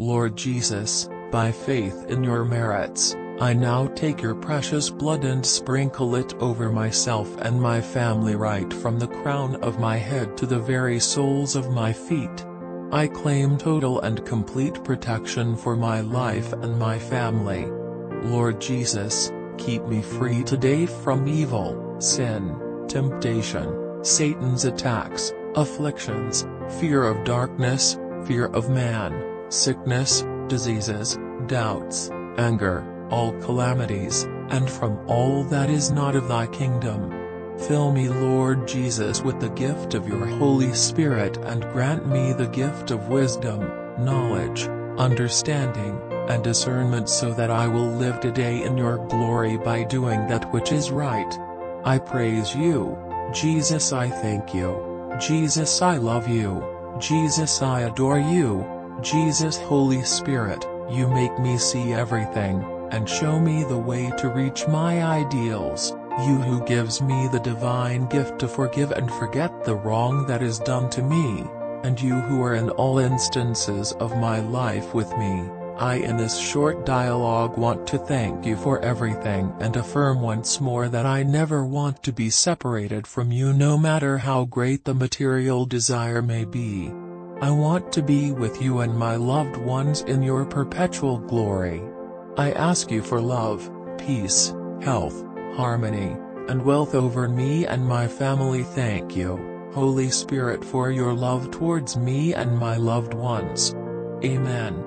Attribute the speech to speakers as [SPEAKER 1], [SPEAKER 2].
[SPEAKER 1] Lord Jesus, by faith in your merits, I now take your precious blood and sprinkle it over myself and my family right from the crown of my head to the very soles of my feet. I claim total and complete protection for my life and my family. Lord Jesus, keep me free today from evil, sin, temptation, Satan's attacks, afflictions, fear of darkness, fear of man, sickness, diseases, doubts, anger, all calamities, and from all that is not of thy kingdom. Fill me Lord Jesus with the gift of your Holy Spirit and grant me the gift of wisdom, knowledge, understanding, and discernment so that I will live today in your glory by doing that which is right. I praise you, Jesus I thank you, Jesus I love you, Jesus I adore you, Jesus Holy Spirit, you make me see everything and show me the way to reach my ideals, you who gives me the divine gift to forgive and forget the wrong that is done to me, and you who are in all instances of my life with me. I in this short dialogue want to thank you for everything and affirm once more that I never want to be separated from you no matter how great the material desire may be. I want to be with you and my loved ones in your perpetual glory. I ask you for love, peace, health, harmony, and wealth over me and my family thank you, Holy Spirit for your love towards me and my loved ones. Amen.